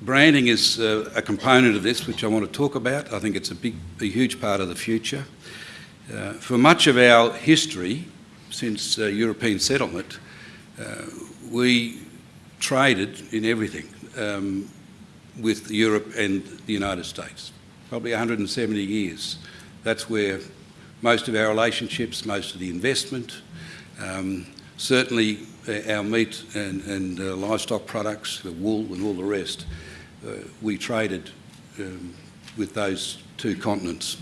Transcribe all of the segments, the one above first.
branding is uh, a component of this which I want to talk about. I think it's a big, a huge part of the future. Uh, for much of our history, since uh, European settlement, uh, we traded in everything um, with Europe and the United States, probably 170 years. That's where most of our relationships, most of the investment, um, certainly uh, our meat and, and uh, livestock products, the wool and all the rest, we traded um, with those two continents.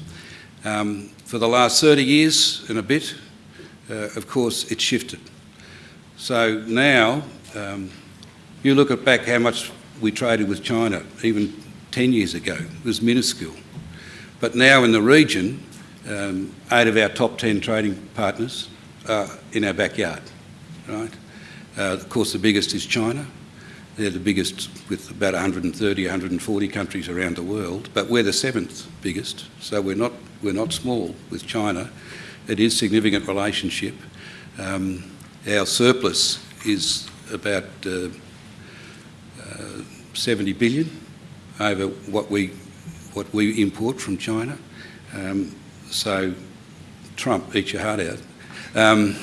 Um, for the last 30 years and a bit, uh, of course, it shifted. So now, um, you look at back how much we traded with China, even 10 years ago, it was minuscule. But now in the region, um, eight of our top 10 trading partners are in our backyard, right? Uh, of course, the biggest is China. They're the biggest with about 130, 140 countries around the world, but we're the seventh biggest, so we're not, we're not small with China. It is significant relationship. Um, our surplus is about uh, uh, 70 billion over what we what we import from China. Um, so Trump, eat your heart out. Um,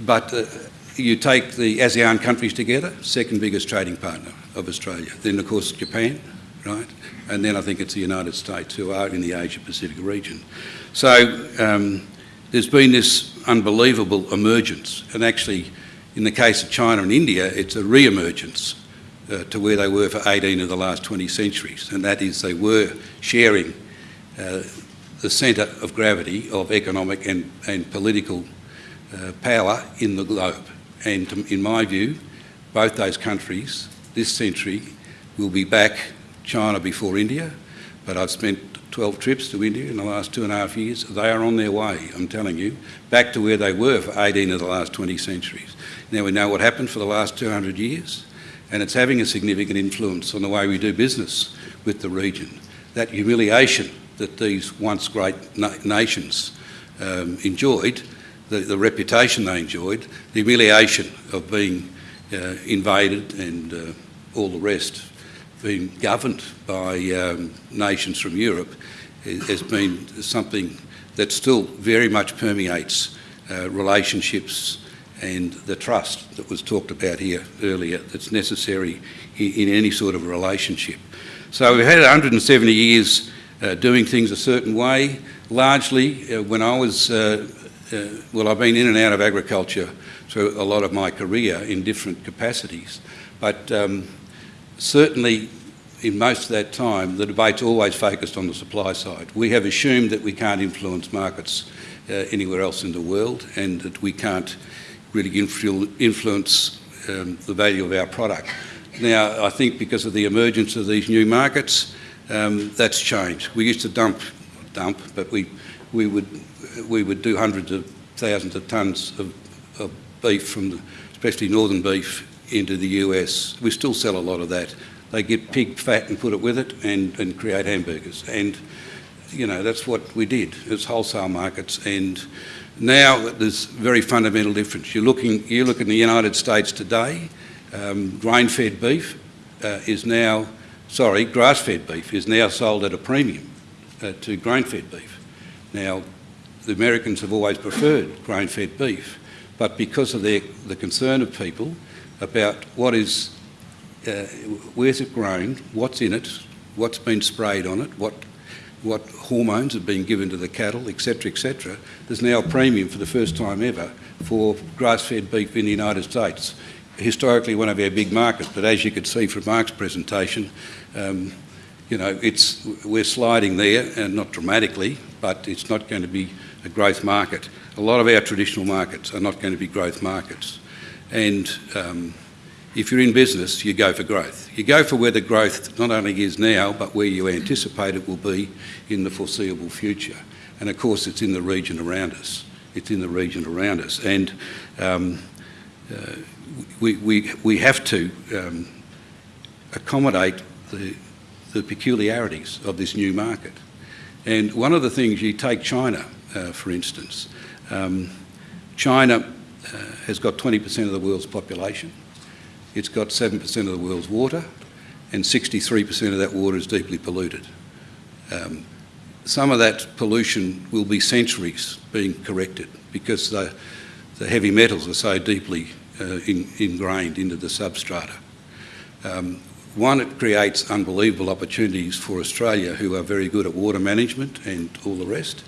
but uh, you take the ASEAN countries together, second biggest trading partner of Australia. Then, of course, Japan, right? And then I think it's the United States, who are in the Asia-Pacific region. So um, there's been this unbelievable emergence. And actually, in the case of China and India, it's a re-emergence uh, to where they were for 18 of the last 20 centuries, and that is they were sharing uh, the centre of gravity of economic and, and political uh, power in the globe. And in my view, both those countries this century will be back China before India, but I've spent 12 trips to India in the last two and a half years. They are on their way, I'm telling you, back to where they were for 18 of the last 20 centuries. Now we know what happened for the last 200 years and it's having a significant influence on the way we do business with the region. That humiliation that these once great na nations um, enjoyed, the, the, reputation they enjoyed, the humiliation of being uh, invaded and uh, all the rest, being governed by um, nations from Europe, has been something that still very much permeates uh, relationships and the trust that was talked about here earlier that's necessary in, in any sort of relationship. So we've had 170 years uh, doing things a certain way. Largely, uh, when I was, uh, well, I've been in and out of agriculture through a lot of my career in different capacities, but um, certainly in most of that time, the debate's always focused on the supply side. We have assumed that we can't influence markets uh, anywhere else in the world and that we can't really influ influence um, the value of our product. Now, I think because of the emergence of these new markets, um, that's changed. We used to dump, dump, but we, we, would, we would do hundreds of thousands of tonnes of, of beef from, the, especially northern beef, into the US. We still sell a lot of that. They get pig fat and put it with it and, and create hamburgers. And, you know, that's what we did. It's wholesale markets and now there's very fundamental difference. You're looking, you look in the United States today, um, grain-fed beef uh, is now, sorry, grass-fed beef is now sold at a premium uh, to grain-fed beef. Now, the Americans have always preferred grain-fed beef, but because of their, the concern of people about what is, uh, where's it grown, what's in it, what's been sprayed on it, what what hormones have been given to the cattle, etc., etc. There's now a premium for the first time ever for grass-fed beef in the United States. Historically, one of our big markets, but as you could see from Mark's presentation, um, you know, it's, we're sliding there, and not dramatically, but it's not going to be a growth market. A lot of our traditional markets are not going to be growth markets. And um, if you're in business, you go for growth. You go for where the growth not only is now, but where you anticipate it will be in the foreseeable future. And of course, it's in the region around us. It's in the region around us. And um, uh, we, we, we have to um, accommodate the, the peculiarities of this new market. And one of the things, you take China, for instance. Um, China uh, has got 20% of the world's population. It's got 7% of the world's water and 63% of that water is deeply polluted. Um, some of that pollution will be centuries being corrected because the, the heavy metals are so deeply uh, in, ingrained into the substrata. Um, one, it creates unbelievable opportunities for Australia, who are very good at water management and all the rest,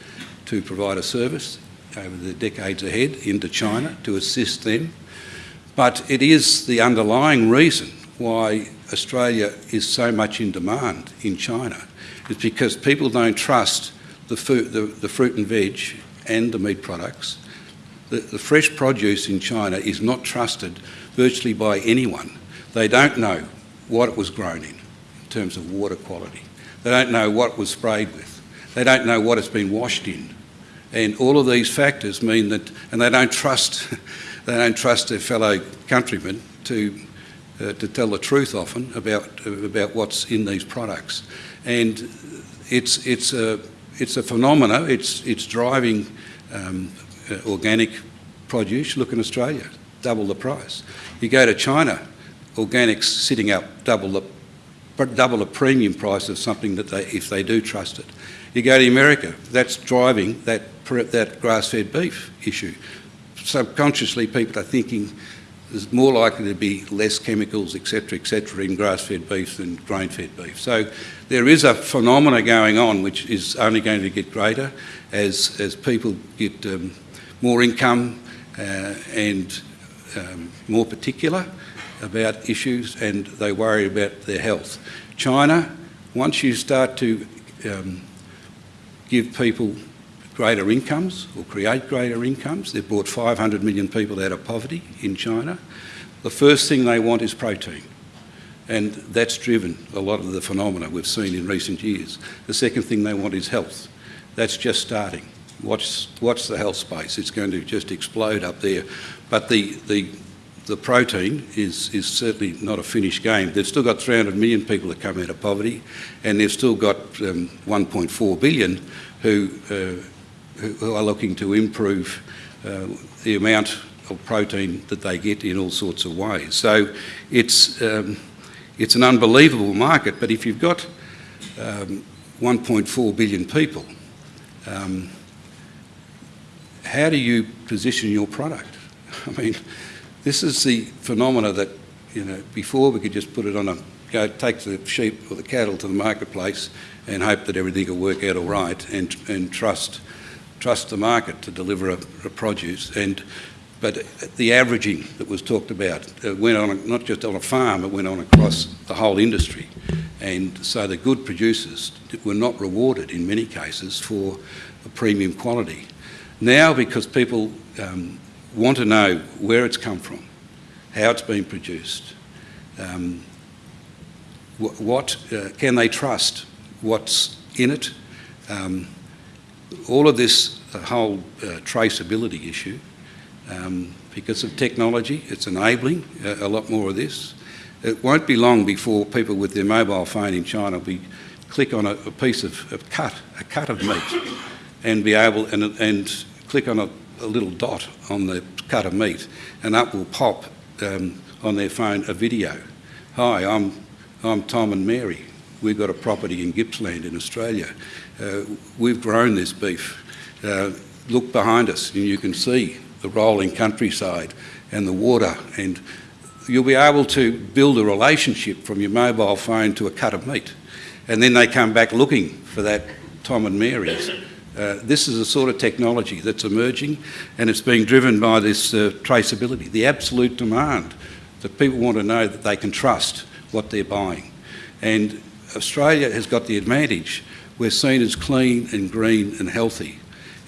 to provide a service over the decades ahead into China to assist them. But it is the underlying reason why Australia is so much in demand in China. It's because people don't trust the, food, the, the fruit and veg and the meat products. The, the fresh produce in China is not trusted virtually by anyone. They don't know what it was grown in, in terms of water quality. They don't know what was sprayed with. They don't know what it's been washed in. And all of these factors mean that, and they don't trust, they don't trust their fellow countrymen to, uh, to tell the truth often about, about what's in these products. And it's, it's, a, it's a phenomena, it's, it's driving um, uh, organic produce. Look in Australia, double the price. You go to China, organics sitting up double the double the premium price of something that they, if they do trust it. You go to America, that's driving that, that grass-fed beef issue. Subconsciously, people are thinking there's more likely to be less chemicals, etc., etc., in grass-fed beef than grain-fed beef. So there is a phenomena going on which is only going to get greater as, as people get um, more income uh, and um, more particular about issues and they worry about their health. China, once you start to um, give people greater incomes or create greater incomes, they've brought 500 million people out of poverty in China, the first thing they want is protein. And that's driven a lot of the phenomena we've seen in recent years. The second thing they want is health. That's just starting. Watch, watch the health space. It's going to just explode up there. But the, the the protein is, is certainly not a finished game. They've still got 300 million people that come out of poverty, and they've still got um, 1.4 billion who, uh, who are looking to improve uh, the amount of protein that they get in all sorts of ways. So it's, um, it's an unbelievable market, but if you've got um, 1.4 billion people, um, how do you position your product? I mean, this is the phenomena that, you know, before we could just put it on a, go take the sheep or the cattle to the marketplace and hope that everything will work out all right and, and trust, trust the market to deliver a, a produce. And, but the averaging that was talked about uh, went on, not just on a farm, it went on across the whole industry. And so the good producers were not rewarded in many cases for premium quality. Now, because people um, want to know where it's come from, how it's been produced, um, what, what uh, can they trust, what's in it. Um, all of this whole uh, traceability issue, um, because of technology, it's enabling a, a, lot more of this. It won't be long before people with their mobile phone in China will be click on a, a piece of, of cut, a cut of meat, and be able and, and click on a a little dot on the cut of meat and up will pop um, on their phone a video. Hi, I'm, I'm Tom and Mary. We've got a property in Gippsland in Australia. Uh, we've grown this beef. Uh, look behind us and you can see the rolling countryside and the water and you'll be able to build a relationship from your mobile phone to a cut of meat. And then they come back looking for that Tom and Mary's. Uh, this is the sort of technology that's emerging and it's being driven by this uh, traceability, the absolute demand that people want to know that they can trust what they're buying. And Australia has got the advantage. We're seen as clean and green and healthy.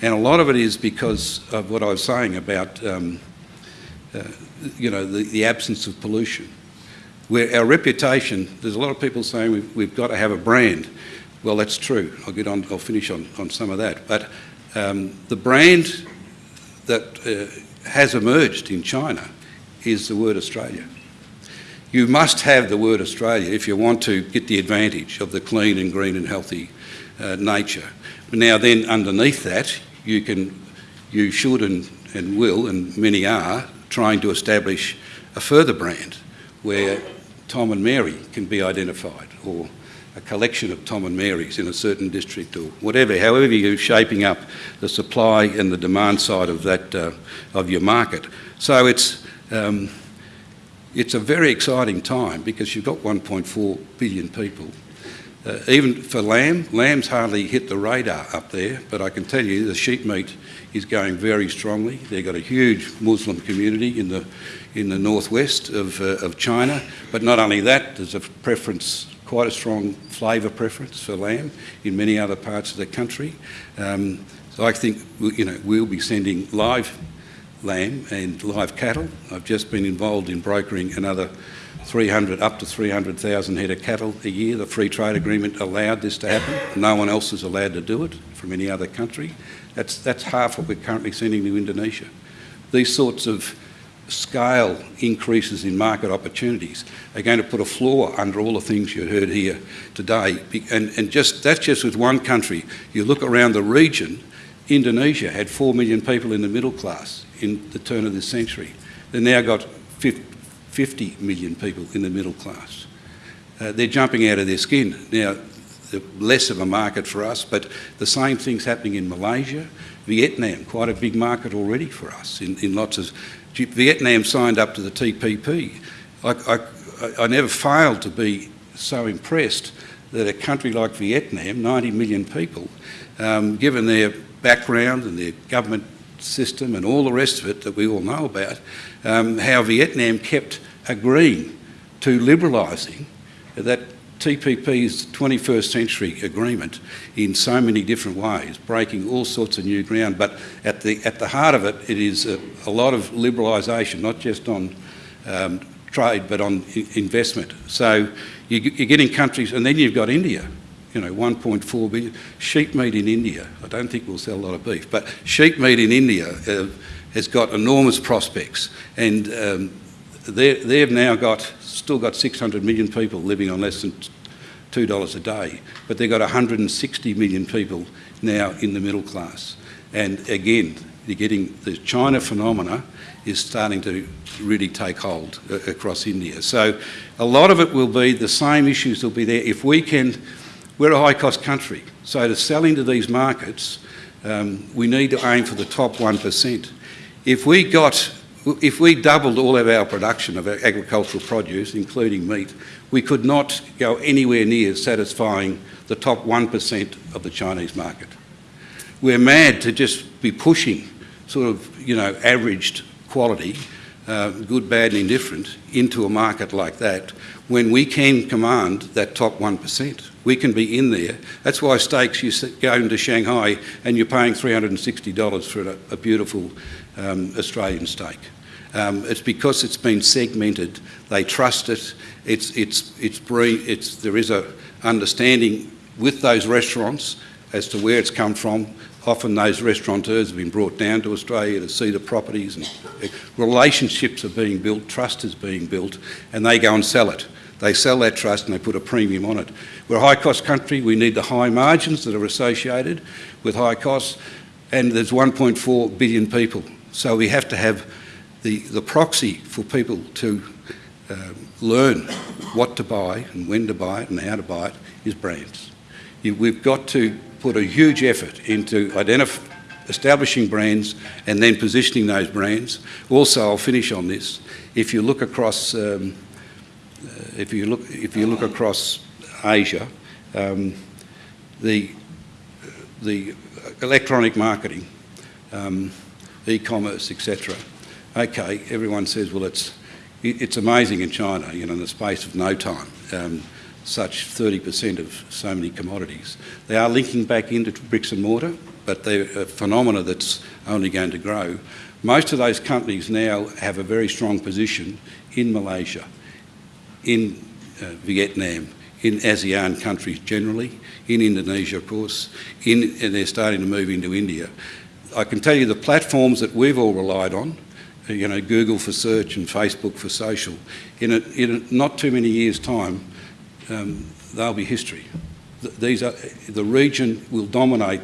And a lot of it is because of what I was saying about, um, uh, you know, the, the, absence of pollution. Where our reputation, there's a lot of people saying we've, we've got to have a brand. Well, that's true. I'll get on. I'll finish on, on some of that. But um, the brand that uh, has emerged in China is the word Australia. You must have the word Australia if you want to get the advantage of the clean and green and healthy uh, nature. Now, then, underneath that, you can, you should and, and will, and many are, trying to establish a further brand where Tom and Mary can be identified, or a collection of Tom and Marys in a certain district, or whatever. However, you're shaping up the supply and the demand side of that uh, of your market. So it's um, it's a very exciting time because you've got 1.4 billion people. Uh, even for lamb, lamb's hardly hit the radar up there, but I can tell you the sheep meat is going very strongly. They've got a huge Muslim community in the in the northwest of, uh, of China. But not only that, there's a preference, quite a strong flavour preference for lamb in many other parts of the country. Um, so I think you know we'll be sending live lamb and live cattle. I've just been involved in brokering another 300 up to 300,000 head of cattle a year. The free trade agreement allowed this to happen. No one else is allowed to do it from any other country. That's, that's half what we're currently sending to Indonesia. These sorts of scale increases in market opportunities are going to put a floor under all the things you heard here today. And, and just that's just with one country. You look around the region, Indonesia had 4 million people in the middle class in the turn of this century. They've now got 50 million people in the middle class. Uh, they're jumping out of their skin. Now, less of a market for us, but the same thing's happening in Malaysia, Vietnam, quite a big market already for us in, in lots of... Vietnam signed up to the TPP. I, I, I never failed to be so impressed that a country like Vietnam, 90 million people, um, given their background and their government system and all the rest of it that we all know about, um, how Vietnam kept agreeing to liberalising that TPP's 21st century agreement in so many different ways, breaking all sorts of new ground. But at the, at the heart of it, it is a, a lot of liberalisation, not just on um, trade, but on investment. So you, you're getting countries, and then you've got India, you know, 1.4 billion. Sheep meat in India, I don't think we'll sell a lot of beef, but sheep meat in India uh, has got enormous prospects. And um, they've now got, still got 600 million people living on less than $2 a day, but they've got 160 million people now in the middle class. And again, you're getting the China phenomena is starting to really take hold uh, across India. So a lot of it will be the same issues will be there. If we can we're a high-cost country, so to sell into these markets, um, we need to aim for the top 1%. If we got, if we doubled all of our production of agricultural produce, including meat, we could not go anywhere near satisfying the top 1% of the Chinese market. We're mad to just be pushing sort of, you know, averaged quality, uh, good, bad and indifferent, into a market like that when we can command that top 1%. We can be in there. That's why steaks, you go into Shanghai and you're paying $360 for a, a beautiful um, Australian steak. Um, it's because it's been segmented. They trust it. It's, it's, it's, it's, there is a understanding with those restaurants as to where it's come from. Often those restaurateurs have been brought down to Australia to see the properties and relationships are being built, trust is being built, and they go and sell it. They sell that trust and they put a premium on it. We're a high cost country, we need the high margins that are associated with high costs, and there's 1.4 billion people. So we have to have the, the proxy for people to uh, learn what to buy and when to buy it and how to buy it is brands. You, we've got to put a huge effort into establishing brands and then positioning those brands. Also, I'll finish on this. If you look across um, if you look if you look across Asia, um, the the electronic marketing, um, e-commerce, etc. Okay, everyone says, well, it's it's amazing in China, you know, in the space of no time, um, such 30% of so many commodities. They are linking back into bricks and mortar, but they're a phenomena that's only going to grow. Most of those companies now have a very strong position in Malaysia, in uh, Vietnam, in ASEAN countries generally, in Indonesia, of course, in, and they're starting to move into India. I can tell you the platforms that we've all relied on, uh, you know, Google for search and Facebook for social, in, a, in a not too many years' time, um, they'll be history. These are, the region will dominate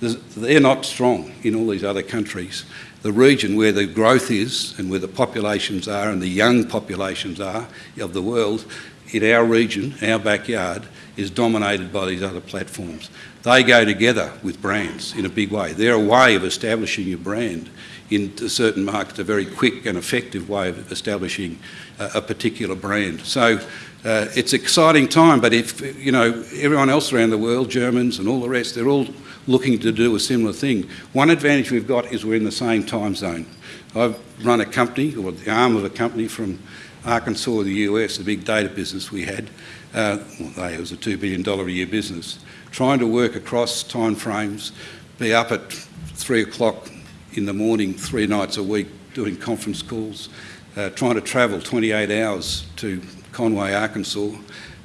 there's- they're not strong in all these other countries. The region where the growth is and where the populations are and the young populations are of the world, in our region, our backyard, is dominated by these other platforms. They go together with brands in a big way. They're a way of establishing your brand in certain markets, a very quick and effective way of establishing a, a particular brand. So uh, it's exciting time, but if, you know, everyone else around the world, Germans and all the rest, they're all looking to do a similar thing. One advantage we've got is we're in the same time zone. I've run a company, or the arm of a company from Arkansas, the US, a big data business we had. Uh, well, it was a $2 billion a year business. Trying to work across time frames, be up at three o'clock in the morning, three nights a week, doing conference calls, uh, trying to travel 28 hours to Conway, Arkansas,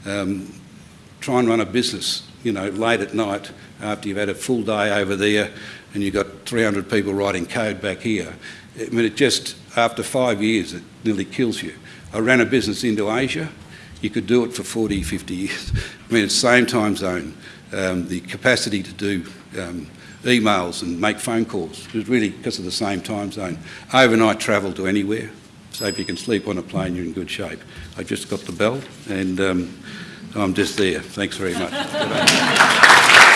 um, try and run a business, you know, late at night after you've had a full day over there and you've got 300 people writing code back here. I mean, it just, after five years, it nearly kills you. I ran a business into Asia. You could do it for 40, 50 years. I mean, it's same time zone. Um, the capacity to do um, emails and make phone calls is really because of the same time zone. Overnight travel to anywhere. So if you can sleep on a plane, you're in good shape. I just got the bell and um, I'm just there. Thanks very much.